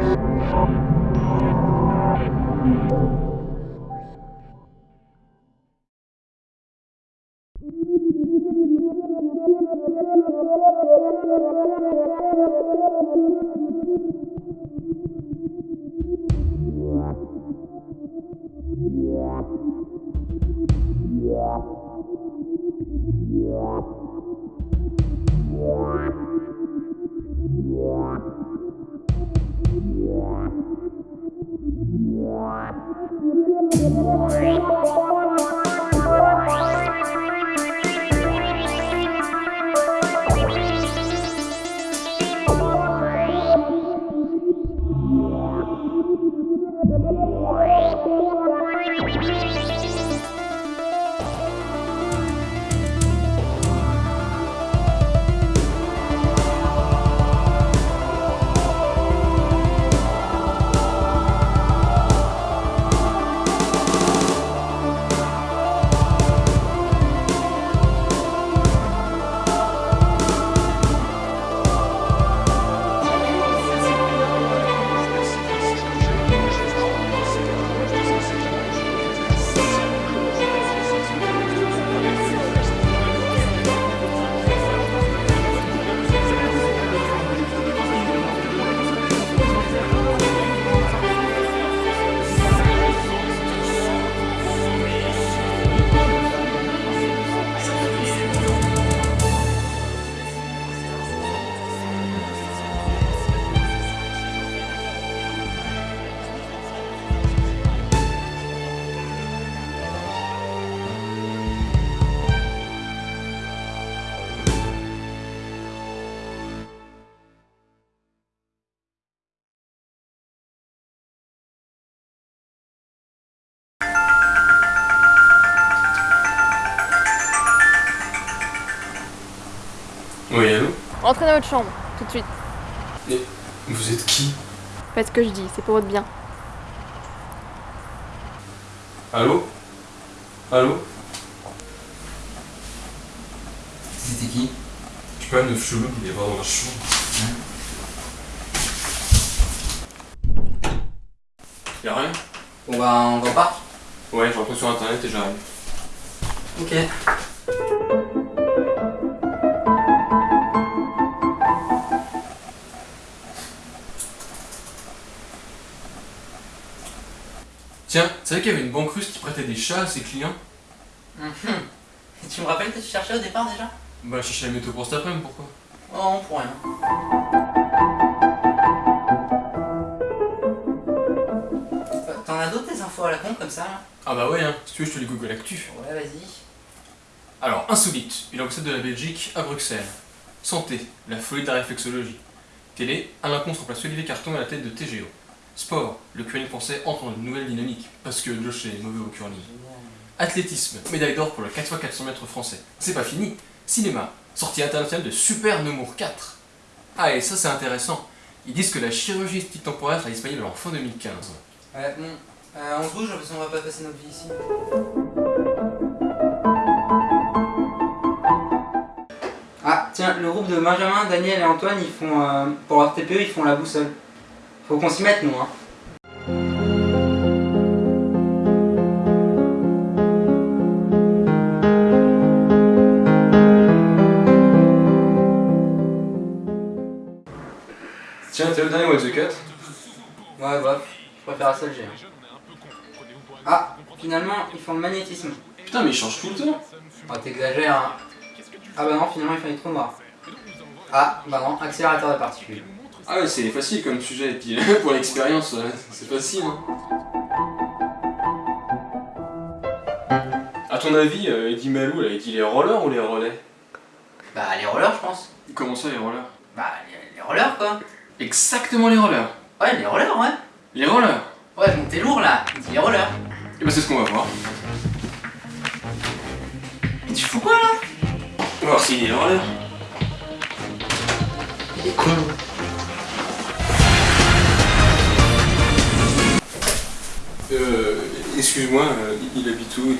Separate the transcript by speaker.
Speaker 1: Yeah. Allô
Speaker 2: Rentrez dans votre chambre, tout de suite.
Speaker 1: Mais vous êtes qui?
Speaker 2: Faites ce que je dis, c'est pour votre bien.
Speaker 1: Allô? Allô?
Speaker 3: C'était qui?
Speaker 1: Je sais pas, neuf chelou qui est voir dans la chambre. Y'a rien?
Speaker 3: Bon bah on va pas
Speaker 1: Ouais, je rentre sur internet et j'arrive.
Speaker 3: Ok.
Speaker 1: Tiens, tu savais qu'il y avait une banque russe qui prêtait des chats à ses clients
Speaker 3: Mhm. Tu me rappelles que tu cherchais au départ déjà
Speaker 1: Bah, je cherchais la météo pour cet après-midi, pourquoi
Speaker 3: Oh, pour rien. Euh, T'en as d'autres des infos à la con comme ça là
Speaker 1: Ah bah ouais, hein, si tu veux, je te les Google Actu.
Speaker 3: Ouais, vas-y.
Speaker 1: Alors, insolite, une ambassade de la Belgique à Bruxelles. Santé, la folie de la réflexologie. Télé, Alain Comte remplace Olivier Carton à la tête de TGO. Sport, le curling français entre dans une nouvelle dynamique, parce que Josh est mauvais au curling. Athlétisme, médaille d'or pour le 4x400 mètres français. C'est pas fini. Cinéma, sortie internationale de Super Nemours 4. Ah, et ça c'est intéressant. Ils disent que la chirurgie esthétique temporaire sera disponible en fin 2015.
Speaker 3: Ouais, bon. Euh, on se bouge parce qu'on va pas passer notre vie ici. Ah, tiens, le groupe de Benjamin, Daniel et Antoine, ils font. euh, pour leur TPE, ils font la boussole. Faut qu'on s'y mette, nous, hein.
Speaker 1: Tiens, t'es le dernier What the Cut?
Speaker 3: Ouais, bref, je préfère la seule G. hein. Ah, finalement, ils font le magnétisme.
Speaker 1: Putain, mais il change tout le temps
Speaker 3: Oh, t'exagères, hein. Ah bah non, finalement, il fallait trop noir. Ah, bah non, accélérateur de particules.
Speaker 1: Ah ouais, c'est facile comme sujet, et puis pour l'expérience, euh, c'est facile. Hein. A ton avis, euh, Eddie Malou, là, il dit les rollers ou les relais?
Speaker 3: Bah, les rollers, je pense.
Speaker 1: Comment ça, les rollers?
Speaker 3: Bah, les, les rollers, quoi.
Speaker 1: Exactement les rollers
Speaker 3: Ouais, les rollers, ouais.
Speaker 1: Les rollers
Speaker 3: Ouais, donc t'es lourd, là. Il dit les rollers.
Speaker 1: Et bah c'est ce qu'on va voir.
Speaker 3: Mais tu fous quoi, là?
Speaker 1: Voir s'il est les rollers.
Speaker 3: Il est
Speaker 1: Euh, excuse-moi, euh, il habite où, Malou